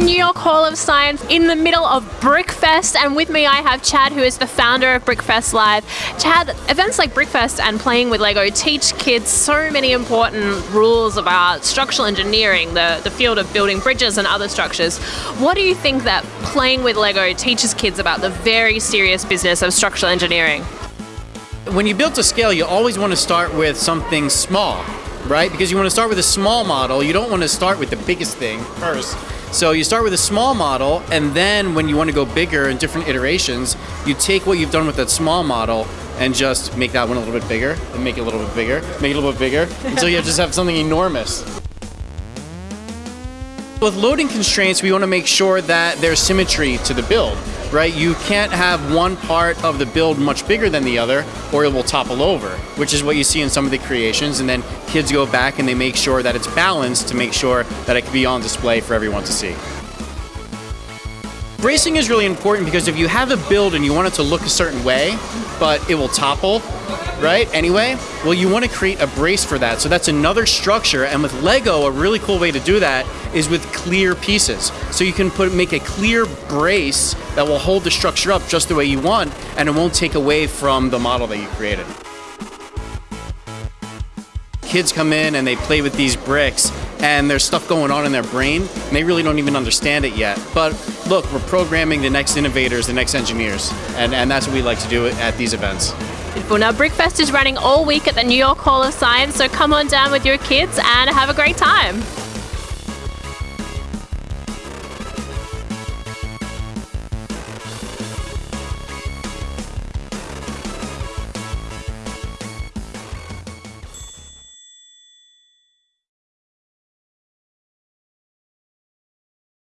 New York Hall of Science in the middle of Brickfest, and with me I have Chad, who is the founder of Brickfest Live. Chad, events like Brickfest and playing with Lego teach kids so many important rules about structural engineering, the, the field of building bridges and other structures. What do you think that playing with Lego teaches kids about the very serious business of structural engineering? When you build to scale, you always want to start with something small, right? Because you want to start with a small model. You don't want to start with the biggest thing first. So you start with a small model, and then when you want to go bigger in different iterations, you take what you've done with that small model and just make that one a little bit bigger, and make it a little bit bigger, make it a little bit bigger, until you just have something enormous. With loading constraints, we want to make sure that there's symmetry to the build, right? You can't have one part of the build much bigger than the other, or it will topple over, which is what you see in some of the creations. And then kids go back and they make sure that it's balanced to make sure that it can be on display for everyone to see. Bracing is really important because if you have a build and you want it to look a certain way, but it will topple, right, anyway, well, you want to create a brace for that. So that's another structure, and with Lego, a really cool way to do that is with clear pieces. So you can put make a clear brace that will hold the structure up just the way you want, and it won't take away from the model that you created. Kids come in and they play with these bricks, and there's stuff going on in their brain, and they really don't even understand it yet. But look, we're programming the next innovators, the next engineers, and, and that's what we like to do at these events. Beautiful. Now, Brickfest is running all week at the New York Hall of Science, so come on down with your kids and have a great time.